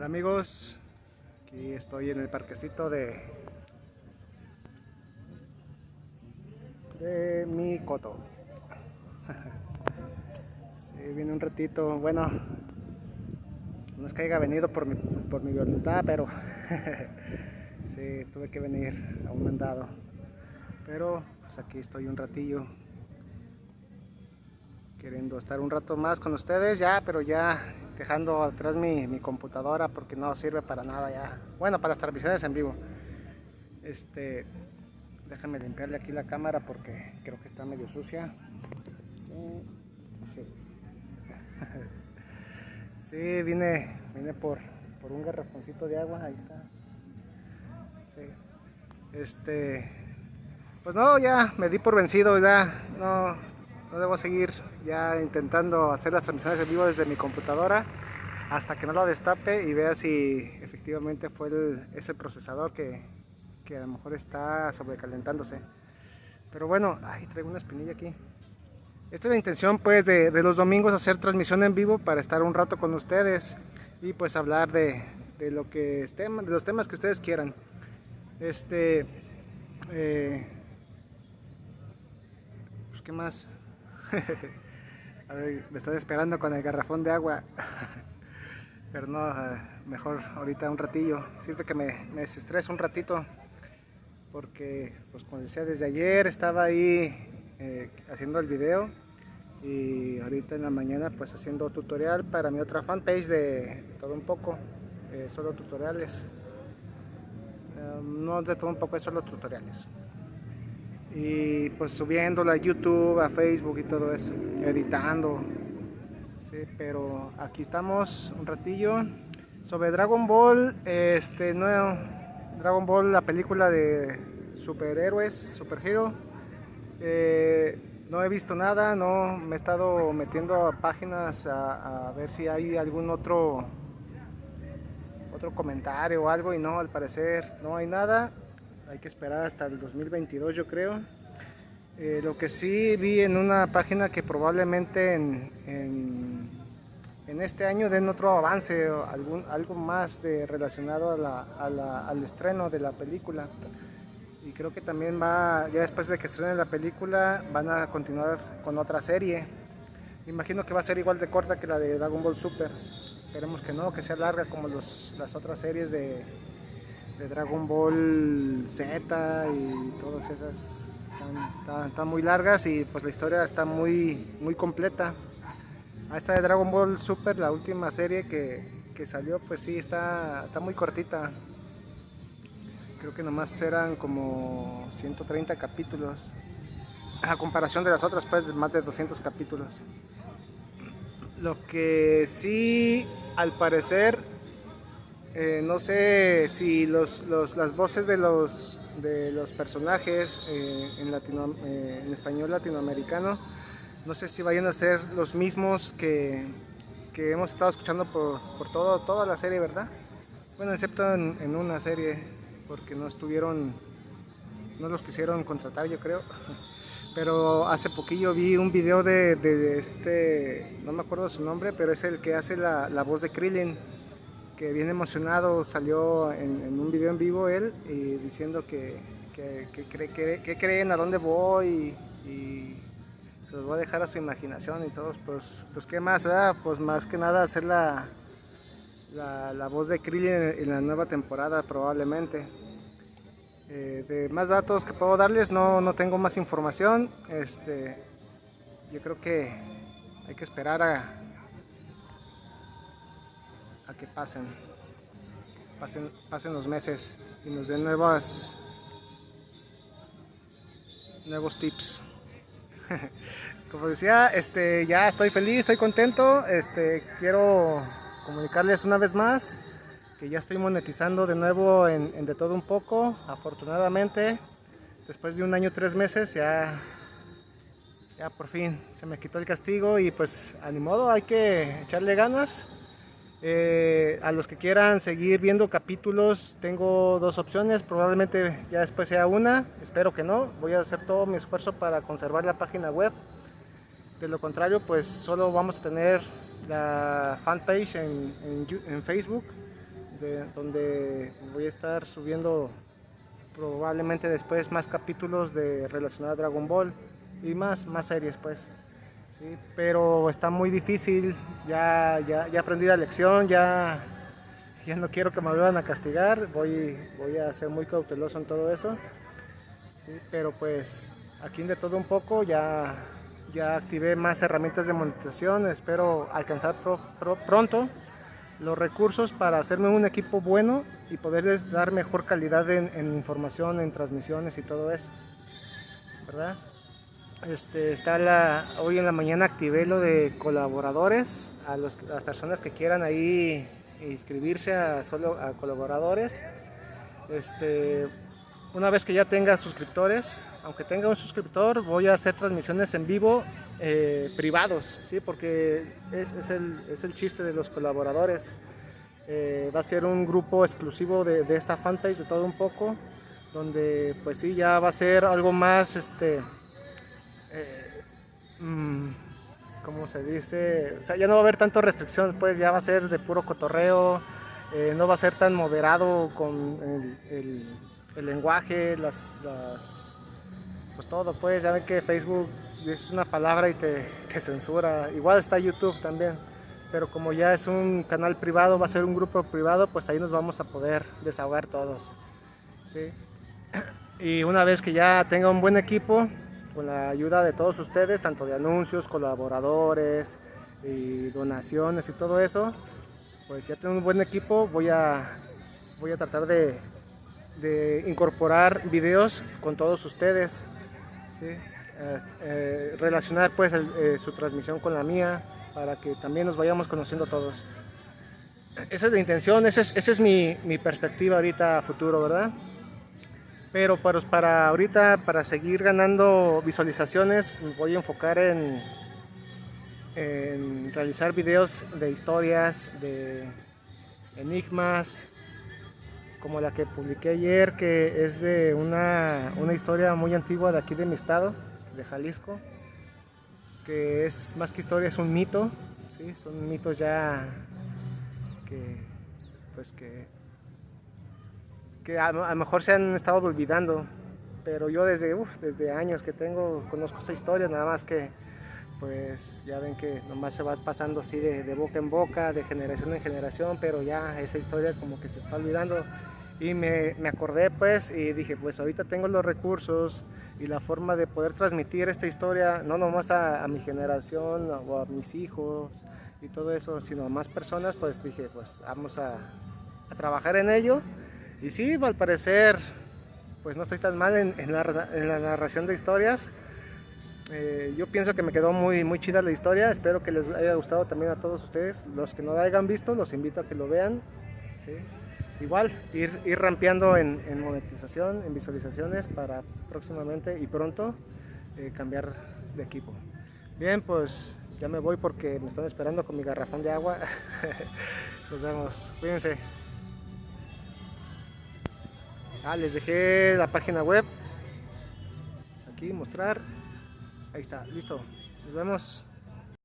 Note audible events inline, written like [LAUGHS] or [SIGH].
Hola amigos, aquí estoy en el parquecito de de mi coto. [LAUGHS] Sí, viene un ratito, bueno, no es que haya venido por mi, por mi voluntad, pero [LAUGHS] sí, tuve que venir a un mandado. Pero pues aquí estoy un ratillo queriendo estar un rato más con ustedes ya, pero ya dejando atrás mi, mi, computadora porque no sirve para nada ya. Bueno, para las transmisiones en vivo. Este, déjame limpiarle aquí la cámara porque creo que está medio sucia. Sí, [LAUGHS] sí vine, por, por un garrafoncito de agua, ahí está. Sí. Este, pues no, ya me di por vencido, ya no, no debo seguir ya intentando hacer las transmisiones en vivo desde mi computadora hasta que no la destape y vea si efectivamente fue ese procesador que, que, a lo mejor está sobrecalentándose. Pero bueno, ay, traigo una espinilla aquí. Esta es la intención pues de, de, los domingos hacer transmisión en vivo para estar un rato con ustedes y pues hablar de, de lo que de los temas que ustedes quieran. Este, eh, pues qué más. [LAUGHS] Me están esperando con el garrafón de agua. [LAUGHS] Pero no, eh, mejor ahorita un ratillo. Sirve que me, me desestresa un ratito. Porque, pues como decía, desde ayer estaba ahí eh, haciendo el video. Y ahorita en la mañana pues haciendo tutorial para mi otra fanpage de todo un poco. Eh, solo tutoriales. No de todo un poco, es solo tutoriales y pues subiéndola a YouTube, a Facebook y todo eso, editando. Sí, pero aquí estamos un ratillo sobre Dragon Ball, este nuevo Dragon Ball, la película de superhéroes, superhero. Eh, no he visto nada, no me he estado metiendo a páginas a, a, ver si hay algún otro otro comentario o algo y no, al parecer no hay nada hay que esperar hasta el 2022 yo creo. Eh, lo que sí vi en una página que probablemente en, en, este año den otro avance o algún, algo más de, relacionado a la, a la, al estreno de la película. Y creo que también va, ya después de que estrenen la película, van a continuar con otra serie. Imagino que va a ser igual de corta que la de Dragon Ball Super. Esperemos que no, que sea larga como las otras series de, de Dragon Ball Z y todas esas están, muy largas y pues la historia está muy, muy completa. A esta de Dragon Ball Super, la última serie que, que salió, pues sí, está, está muy cortita. Creo que nomás eran como 130 capítulos. A comparación de las otras, pues más de 200 capítulos. Lo que sí, al parecer, eh, no sé si los, los, las voces de los, de los personajes eh, eh, en, español latinoamericano, no sé si vayan a ser los mismos que, que hemos estado escuchando por, por todo, toda la serie, ¿verdad? Bueno, excepto en, una serie, porque no estuvieron, no los quisieron contratar, yo creo. [LAUGHS] Pero hace poquillo vi un video de, de, de este, no me acuerdo su nombre, pero es el que hace la, la voz de Krillin que bien emocionado salió en, un video en vivo él y diciendo que, que, que, cree, que, que creen, a dónde voy y, se los voy a dejar a su imaginación y todo, pues, pues qué más, pues más que nada hacer la, la, la voz de Krillin en, en, la nueva temporada probablemente. Eh, de más datos que puedo darles, no, no tengo más información, este, yo creo que hay que esperar a, a que pasen, pasen, pasen los meses y nos den nuevas, nuevos tips. [LAUGHS] Como decía, este, ya estoy feliz, estoy contento, este, quiero comunicarles una vez más que ya estoy monetizando de nuevo en, en de todo un poco, afortunadamente, después de un año tres meses ya ya por fin se me quitó el castigo y pues a ni modo hay que echarle ganas eh, a los que quieran seguir viendo capítulos, tengo dos opciones, probablemente ya después sea una, espero que no, voy a hacer todo mi esfuerzo para conservar la página web, de lo contrario pues solo vamos a tener la fanpage en, en, en Facebook, donde voy a estar subiendo probablemente después más capítulos de relacionados a Dragon Ball y más, más series pues. ¿Sí? Pero está muy difícil, ya, ya, ya aprendí la lección, ya, ya no quiero que me vuelvan a castigar, voy, voy a ser muy cauteloso en todo eso. ¿sí? Pero pues aquí de todo un poco ya, ya activé más herramientas de monetización, espero alcanzar pronto los recursos para hacerme un equipo bueno y poderles dar mejor calidad en, información, en transmisiones y todo eso. ¿Verdad? Este, está la, hoy en la mañana activé lo de colaboradores, a, las personas que quieran ahí inscribirse a, solo a colaboradores. Este, una vez que ya tenga suscriptores, aunque tenga un suscriptor, voy a hacer transmisiones en vivo eh, privados, ¿sí? porque es, el, es, el, chiste de los colaboradores. Eh, va a ser un grupo exclusivo de, de, esta fanpage de todo un poco, donde pues sí, ya va a ser algo más, este, eh, mm, ¿cómo se dice? O sea, ya no va a haber tanto restricción, pues ya va a ser de puro cotorreo, no va a ser tan moderado con el, el, lenguaje, las, las, pues todo, pues ya ven que Facebook es una palabra y te, censura. Igual está YouTube también, pero como ya es un canal privado, va a ser un grupo privado, pues ahí nos vamos a poder desahogar todos. ¿sí? [CLEARS THROAT] Y una vez que ya tenga un buen equipo, con la ayuda de todos ustedes, tanto de anuncios, colaboradores y donaciones y todo eso, pues ya tengo un buen equipo, voy a, voy a tratar de, incorporar videos con todos ustedes. ¿sí? Eh, relacionar pues eh, su transmisión con la mía para que también nos vayamos conociendo todos. Esa es la intención, esa es, esa es mi, mi, perspectiva ahorita a futuro, ¿verdad? Pero para, para ahorita, para seguir ganando visualizaciones, voy a enfocar en, en realizar videos de historias, de enigmas, como la que publiqué ayer, que es de una, una historia muy antigua de aquí de mi estado de Jalisco, que es más que historia, es un mito, ¿sí? son mitos ya que, pues que, que a, lo mejor se han estado olvidando, pero yo desde, desde años que tengo, conozco esa historia, nada más que pues ya ven que nomás se va pasando así de, de boca en boca, de generación en generación, pero ya esa historia como que se está olvidando. Y me, me, acordé pues y dije pues ahorita tengo los recursos y la forma de poder transmitir esta historia no nomás a, a mi generación o a mis hijos y todo eso sino a más personas pues dije pues vamos a, a trabajar en ello y sí al parecer pues no estoy tan mal en, la, narración de historias eh, yo pienso que me quedó muy, muy chida la historia espero que les haya gustado también a todos ustedes los que no la hayan visto los invito a que lo vean igual ir, ir rampeando en, en, monetización, en visualizaciones para próximamente y pronto eh, cambiar de equipo. Bien, pues ya me voy porque me están esperando con mi garrafón de agua. [LAUGHS] Nos vemos, cuídense. Ah, les dejé la página web. Aquí, mostrar. Ahí está, listo. Nos vemos.